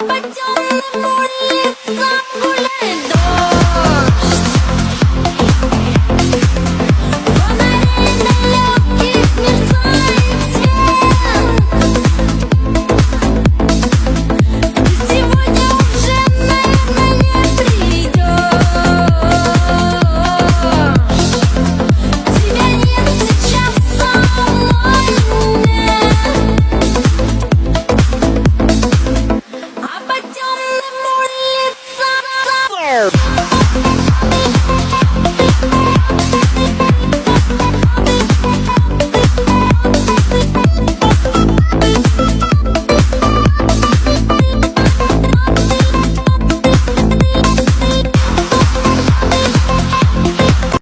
Up until the morning